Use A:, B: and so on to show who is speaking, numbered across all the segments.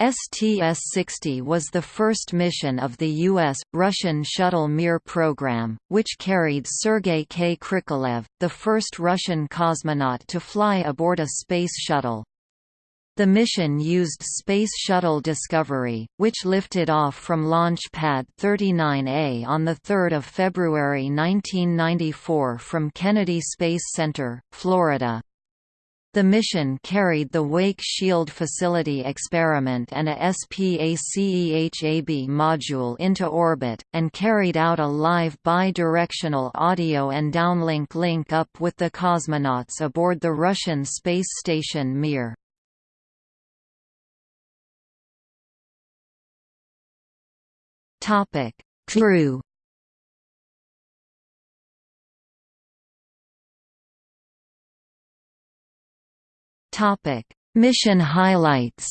A: STS-60 was the first mission of the U.S.-Russian Shuttle Mir program, which carried Sergei K. Krikalev, the first Russian cosmonaut to fly aboard a space shuttle. The mission used Space Shuttle Discovery, which lifted off from Launch Pad 39A on 3 February 1994 from Kennedy Space Center, Florida. The mission carried the Wake Shield Facility experiment and a SPACEHAB module into orbit, and carried out a live bi-directional audio and downlink link-up with the cosmonauts aboard the Russian space station Mir. Crew Topic: Mission highlights.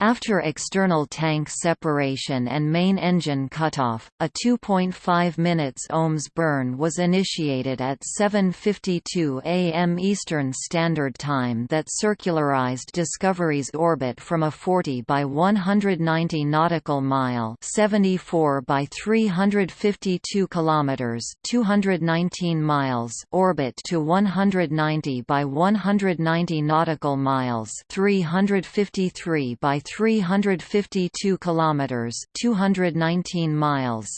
A: After external tank separation and main engine cutoff, a 2.5 minutes OMS burn was initiated at 7.52 am Eastern Standard Time that circularized Discovery's orbit from a 40 by 190 nautical mile 74 by 352 kilometers 219 miles orbit to 190 by 190 nautical miles 353 by 352 kilometers, 219 miles.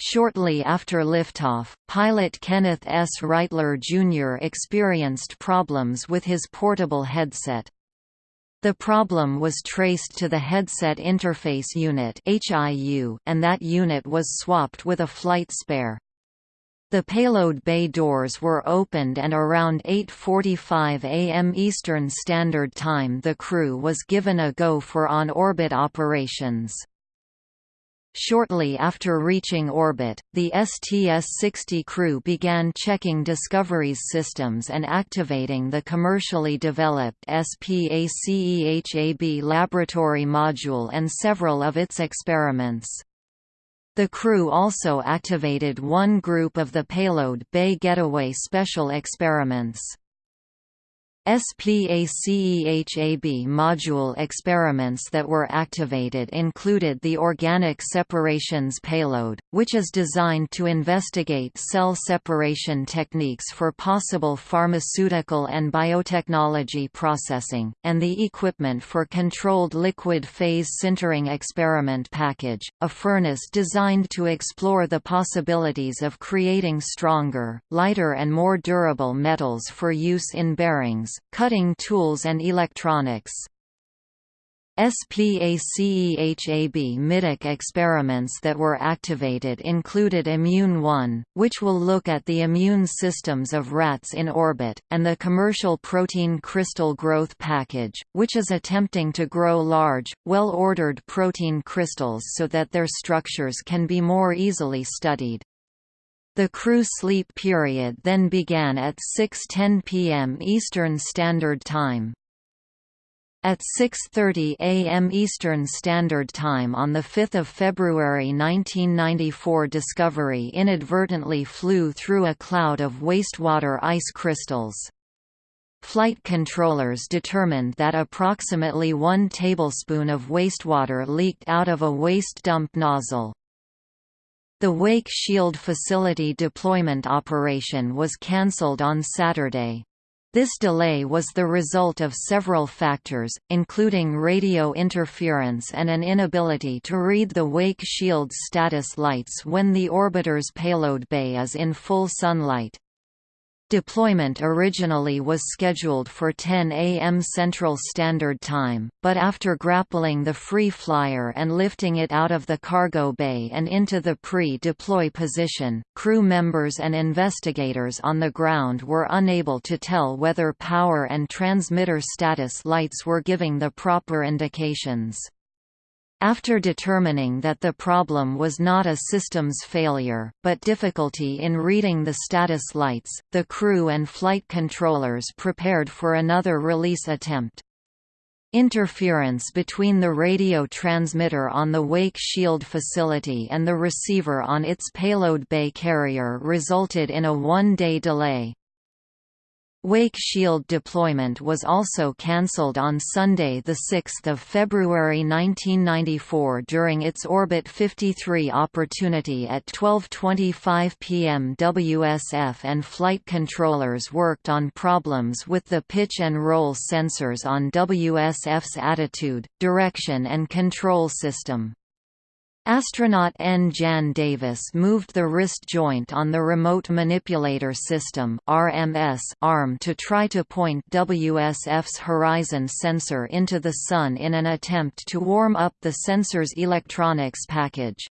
A: Shortly after liftoff, pilot Kenneth S. Reightler Jr. experienced problems with his portable headset. The problem was traced to the Headset Interface Unit and that unit was swapped with a flight spare. The payload bay doors were opened and around 8.45 am Eastern Standard Time the crew was given a go for on-orbit operations. Shortly after reaching orbit, the STS-60 crew began checking Discovery's systems and activating the commercially developed SPACEHAB laboratory module and several of its experiments. The crew also activated one group of the payload Bay Getaway Special Experiments. SPACEHAB module experiments that were activated included the Organic Separations Payload, which is designed to investigate cell separation techniques for possible pharmaceutical and biotechnology processing, and the Equipment for Controlled Liquid Phase Sintering Experiment Package, a furnace designed to explore the possibilities of creating stronger, lighter and more durable metals for use in bearings, cutting tools and electronics. SPACEHAB middeck experiments that were activated included Immune 1, which will look at the immune systems of rats in orbit, and the Commercial Protein Crystal Growth Package, which is attempting to grow large, well-ordered protein crystals so that their structures can be more easily studied. The crew sleep period then began at 6.10 p.m. Eastern Standard Time. At 6.30 am Eastern Standard Time on 5 February 1994 Discovery inadvertently flew through a cloud of wastewater ice crystals. Flight controllers determined that approximately one tablespoon of wastewater leaked out of a waste dump nozzle. The Wake Shield facility deployment operation was cancelled on Saturday. This delay was the result of several factors, including radio interference and an inability to read the Wake Shield status lights when the orbiter's payload bay is in full sunlight. Deployment originally was scheduled for 10 a.m. Central Standard Time, but after grappling the free flyer and lifting it out of the cargo bay and into the pre-deploy position, crew members and investigators on the ground were unable to tell whether power and transmitter status lights were giving the proper indications. After determining that the problem was not a systems failure, but difficulty in reading the status lights, the crew and flight controllers prepared for another release attempt. Interference between the radio transmitter on the Wake Shield facility and the receiver on its payload bay carrier resulted in a one-day delay. Wake Shield deployment was also cancelled on Sunday 6 February 1994 during its Orbit 53 opportunity at 12.25 pm WSF and flight controllers worked on problems with the pitch and roll sensors on WSF's attitude, direction and control system. Astronaut N. Jan Davis moved the wrist joint on the Remote Manipulator System RMS arm to try to point WSF's horizon sensor into the Sun in an attempt to warm up the sensor's electronics package.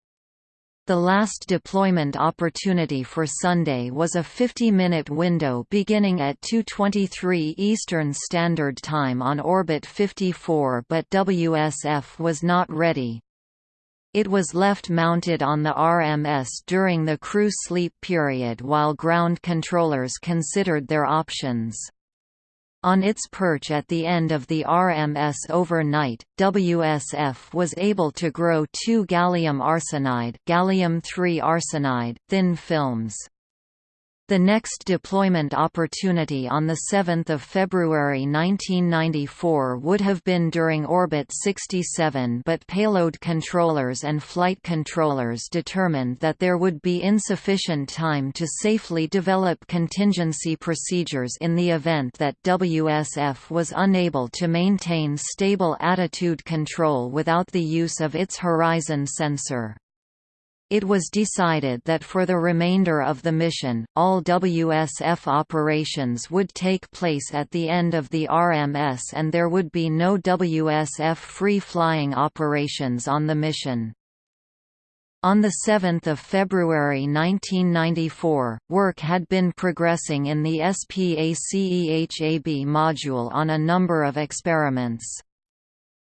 A: The last deployment opportunity for Sunday was a 50-minute window beginning at 2.23 Eastern Standard Time on Orbit 54 but WSF was not ready. It was left mounted on the RMS during the crew sleep period while ground controllers considered their options. On its perch at the end of the RMS overnight, WSF was able to grow two gallium arsenide, gallium arsenide thin films. The next deployment opportunity on 7 February 1994 would have been during Orbit 67 but payload controllers and flight controllers determined that there would be insufficient time to safely develop contingency procedures in the event that WSF was unable to maintain stable attitude control without the use of its horizon sensor it was decided that for the remainder of the mission, all WSF operations would take place at the end of the RMS and there would be no WSF free-flying operations on the mission. On 7 February 1994, work had been progressing in the SPACEHAB module on a number of experiments.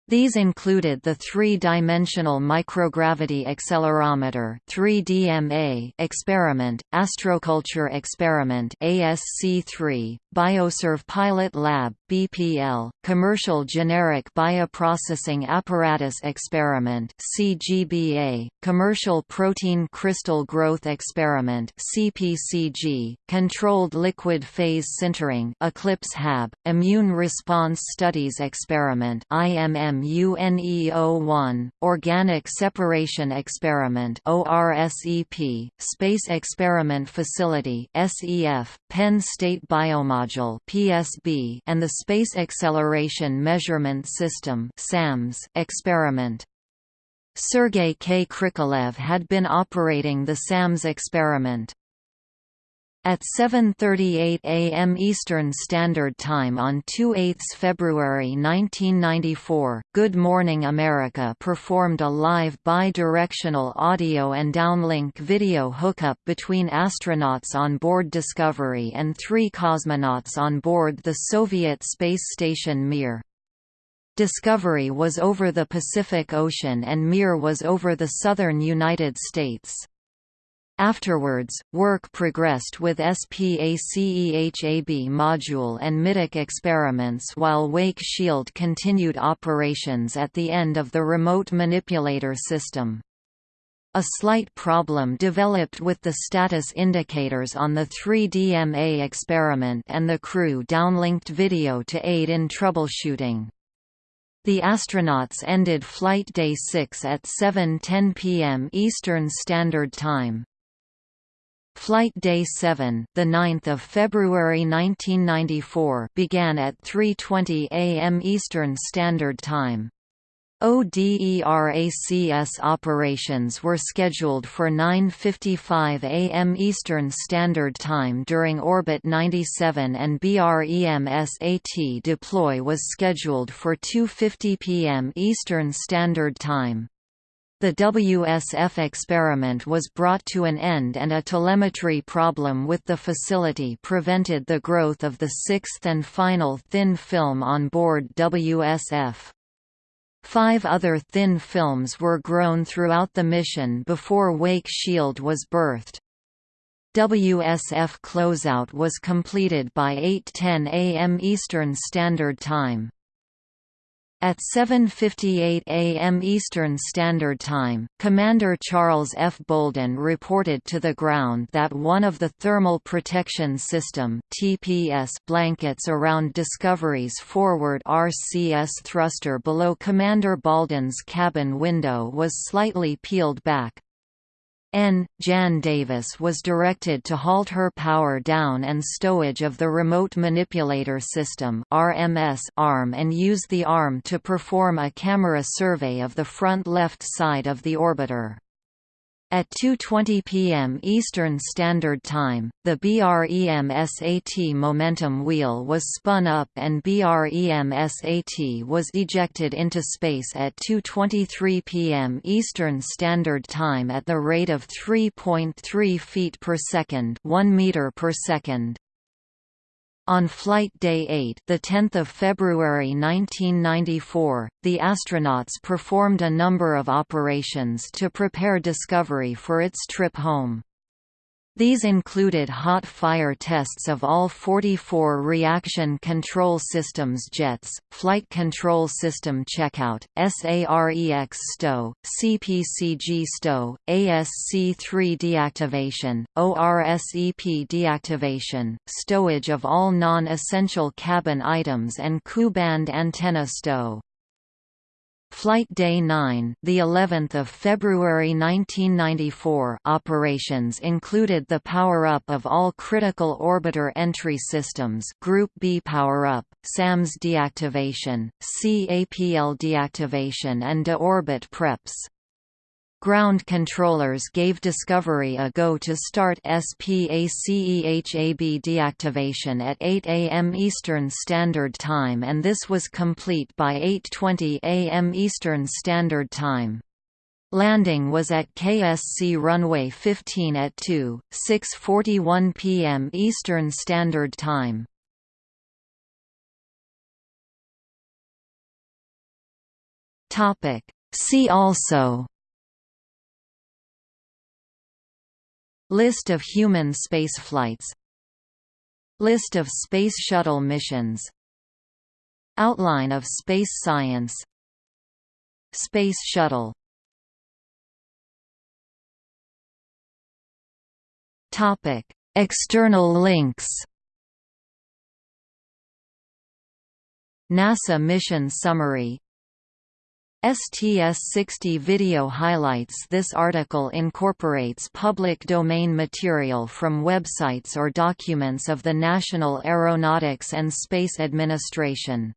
A: These included the three-dimensional microgravity accelerometer (3DMA) experiment, Astroculture experiment (ASC3), Bioserve Pilot Lab (BPL), Commercial Generic Bioprocessing Apparatus Experiment (CGBA), Commercial Protein Crystal Growth Experiment (CPCG), Controlled Liquid Phase Sintering (ECLIPSE HAB), Immune Response Studies Experiment (IMM MUNEO1, Organic Separation Experiment ORSEP, Space Experiment Facility SEF, Penn State Biomodule PSB, and the Space Acceleration Measurement System SAMS experiment. Sergei K. Krikalev had been operating the SAMS experiment. At 7.38 am Eastern Standard Time on 2 February 1994, Good Morning America performed a live bi-directional audio and downlink video hookup between astronauts on board Discovery and three cosmonauts on board the Soviet space station Mir. Discovery was over the Pacific Ocean and Mir was over the southern United States. Afterwards, work progressed with SPACEHAB module and middeck experiments while Wake Shield continued operations at the end of the remote manipulator system. A slight problem developed with the status indicators on the 3DMA experiment and the crew downlinked video to aid in troubleshooting. The astronauts ended Flight Day 6 at 7.10 p.m. Eastern Standard Time. Flight Day 7, the 9th of February 1994, began at 3:20 a.m. Eastern Standard Time. ODERACS operations were scheduled for 9.55 am Eastern Standard Time during Orbit 97 and BREM-SAT deploy was scheduled for 2.50 pm Eastern Standard Time. The WSF experiment was brought to an end and a telemetry problem with the facility prevented the growth of the sixth and final thin film on board WSF. Five other thin films were grown throughout the mission before Wake Shield was berthed. WSF closeout was completed by 8.10 am Eastern Standard Time. At 7.58 am Eastern Standard Time, Commander Charles F. Bolden reported to the ground that one of the Thermal Protection System TPS blankets around Discovery's forward RCS thruster below Commander Bolden's cabin window was slightly peeled back, N. Jan Davis was directed to halt her power down and stowage of the Remote Manipulator System RMS arm and use the arm to perform a camera survey of the front left side of the orbiter. At 2.20 p.m. Eastern Standard Time, the BREM-SAT momentum wheel was spun up and BREM-SAT was ejected into space at 2.23 p.m. Eastern Standard Time at the rate of 3.3 feet per second 1 meter per second. On Flight Day 8 the 10th of February 1994, the astronauts performed a number of operations to prepare Discovery for its trip home. These included hot fire tests of all 44 reaction control systems jets, flight control system checkout, SAREX stow, CPCG stow, ASC-3 deactivation, ORSEP deactivation, stowage of all non-essential cabin items and Ku-band antenna stow. Flight Day 9, the 11th of February 1994, operations included the power-up of all critical orbiter entry systems, Group B power-up, SAMS deactivation, CAPL deactivation and de-orbit preps. Ground controllers gave Discovery a go to start SPACEHAB deactivation at 8 am Eastern Standard Time and this was complete by 8.20 am Eastern Standard Time. Landing was at KSC runway 15 at 2, 6.41 p.m. Eastern Standard Time. See also List of human spaceflights List of Space Shuttle missions. Outline of space science. Space Shuttle. Topic: External links. NASA mission summary STS-60 video highlights This article incorporates public domain material from websites or documents of the National Aeronautics and Space Administration.